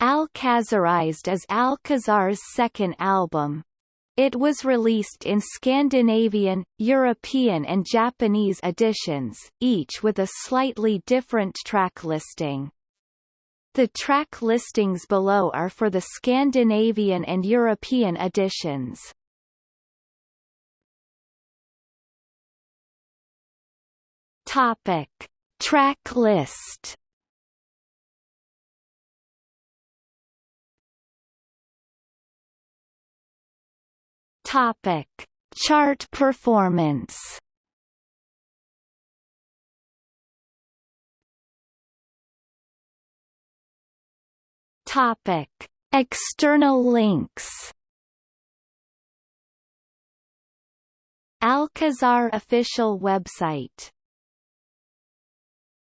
Alcazarized is Alcazar's second album. It was released in Scandinavian, European and Japanese editions, each with a slightly different track listing. The track listings below are for the Scandinavian and European editions. Topic. Track list Topic: Chart performance. Topic: External links. Alcazar official website